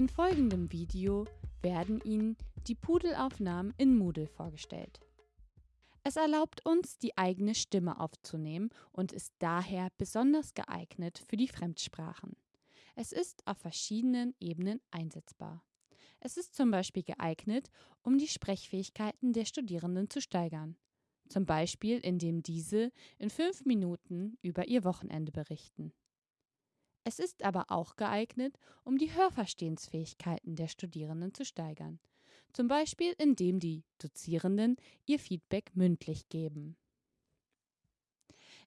In folgendem Video werden Ihnen die Pudelaufnahmen in Moodle vorgestellt. Es erlaubt uns, die eigene Stimme aufzunehmen und ist daher besonders geeignet für die Fremdsprachen. Es ist auf verschiedenen Ebenen einsetzbar. Es ist zum Beispiel geeignet, um die Sprechfähigkeiten der Studierenden zu steigern. Zum Beispiel, indem diese in fünf Minuten über ihr Wochenende berichten. Es ist aber auch geeignet, um die Hörverstehensfähigkeiten der Studierenden zu steigern, zum Beispiel indem die Dozierenden ihr Feedback mündlich geben.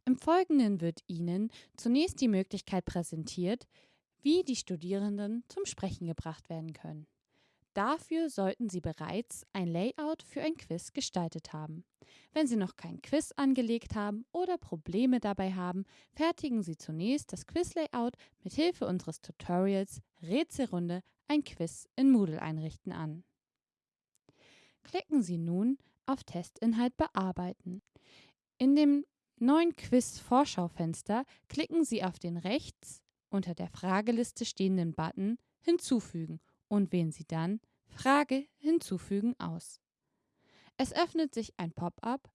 Im Folgenden wird Ihnen zunächst die Möglichkeit präsentiert, wie die Studierenden zum Sprechen gebracht werden können. Dafür sollten Sie bereits ein Layout für ein Quiz gestaltet haben. Wenn Sie noch kein Quiz angelegt haben oder Probleme dabei haben, fertigen Sie zunächst das Quiz-Layout mit Hilfe unseres Tutorials Rätselrunde ein Quiz in Moodle einrichten an. Klicken Sie nun auf Testinhalt bearbeiten. In dem neuen Quiz-Vorschaufenster klicken Sie auf den rechts unter der Frageliste stehenden Button Hinzufügen und wählen Sie dann Frage hinzufügen aus. Es öffnet sich ein Pop-up,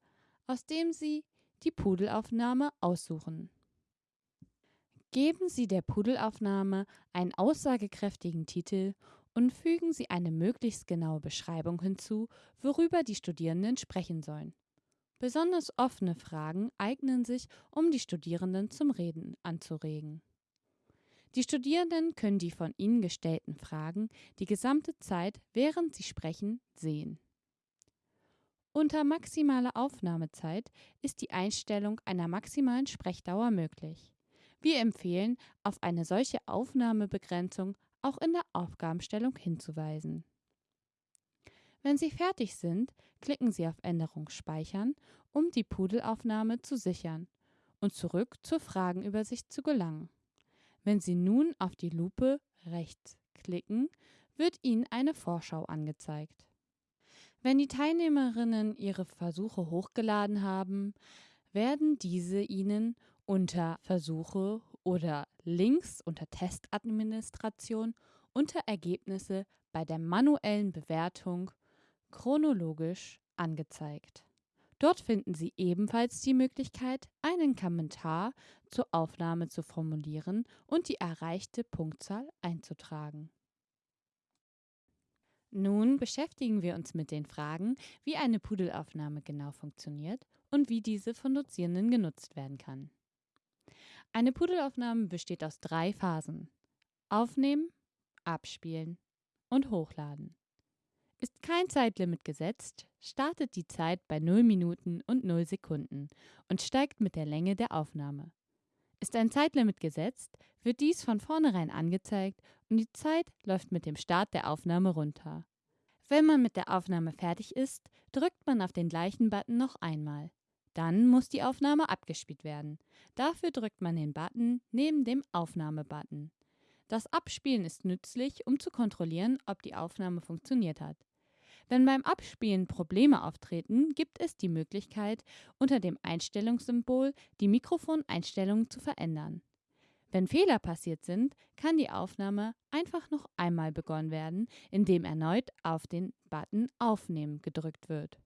aus dem Sie die Pudelaufnahme aussuchen. Geben Sie der Pudelaufnahme einen aussagekräftigen Titel und fügen Sie eine möglichst genaue Beschreibung hinzu, worüber die Studierenden sprechen sollen. Besonders offene Fragen eignen sich, um die Studierenden zum Reden anzuregen. Die Studierenden können die von ihnen gestellten Fragen die gesamte Zeit, während sie sprechen, sehen. Unter maximaler Aufnahmezeit ist die Einstellung einer maximalen Sprechdauer möglich. Wir empfehlen, auf eine solche Aufnahmebegrenzung auch in der Aufgabenstellung hinzuweisen. Wenn Sie fertig sind, klicken Sie auf Änderung Speichern, um die Pudelaufnahme zu sichern und zurück zur Fragenübersicht zu gelangen. Wenn Sie nun auf die Lupe rechts klicken, wird Ihnen eine Vorschau angezeigt. Wenn die Teilnehmerinnen ihre Versuche hochgeladen haben, werden diese Ihnen unter Versuche oder links unter Testadministration unter Ergebnisse bei der manuellen Bewertung chronologisch angezeigt. Dort finden Sie ebenfalls die Möglichkeit, einen Kommentar zur Aufnahme zu formulieren und die erreichte Punktzahl einzutragen. Nun beschäftigen wir uns mit den Fragen, wie eine Pudelaufnahme genau funktioniert und wie diese von Dozierenden genutzt werden kann. Eine Pudelaufnahme besteht aus drei Phasen. Aufnehmen, abspielen und hochladen. Ist kein Zeitlimit gesetzt, startet die Zeit bei 0 Minuten und 0 Sekunden und steigt mit der Länge der Aufnahme. Ist ein Zeitlimit gesetzt, wird dies von vornherein angezeigt und die Zeit läuft mit dem Start der Aufnahme runter. Wenn man mit der Aufnahme fertig ist, drückt man auf den gleichen Button noch einmal. Dann muss die Aufnahme abgespielt werden. Dafür drückt man den Button neben dem Aufnahmebutton. Das Abspielen ist nützlich, um zu kontrollieren, ob die Aufnahme funktioniert hat. Wenn beim Abspielen Probleme auftreten, gibt es die Möglichkeit, unter dem Einstellungssymbol die Mikrofoneinstellungen zu verändern. Wenn Fehler passiert sind, kann die Aufnahme einfach noch einmal begonnen werden, indem erneut auf den Button Aufnehmen gedrückt wird.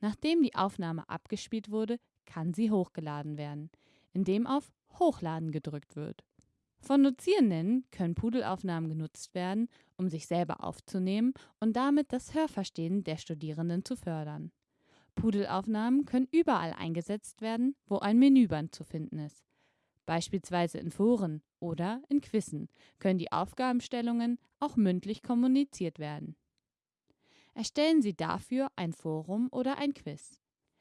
Nachdem die Aufnahme abgespielt wurde, kann sie hochgeladen werden, indem auf Hochladen gedrückt wird. Von Dozierenden können Pudelaufnahmen genutzt werden, um sich selber aufzunehmen und damit das Hörverstehen der Studierenden zu fördern. Pudelaufnahmen können überall eingesetzt werden, wo ein Menüband zu finden ist. Beispielsweise in Foren oder in Quizzen können die Aufgabenstellungen auch mündlich kommuniziert werden. Erstellen Sie dafür ein Forum oder ein Quiz.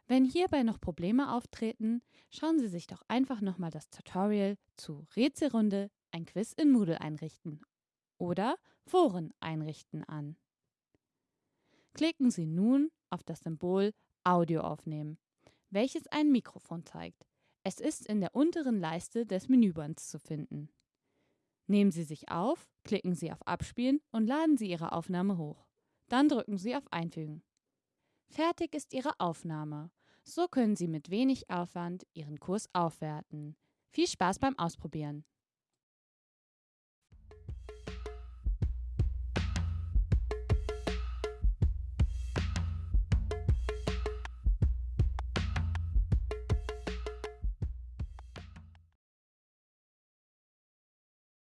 Wenn hierbei noch Probleme auftreten, schauen Sie sich doch einfach nochmal das Tutorial zu Rätselrunde, ein Quiz in Moodle einrichten oder Foren einrichten an. Klicken Sie nun auf das Symbol Audio aufnehmen, welches ein Mikrofon zeigt. Es ist in der unteren Leiste des Menübands zu finden. Nehmen Sie sich auf, klicken Sie auf Abspielen und laden Sie Ihre Aufnahme hoch. Dann drücken Sie auf Einfügen. Fertig ist Ihre Aufnahme so können Sie mit wenig Aufwand Ihren Kurs aufwerten. Viel Spaß beim Ausprobieren!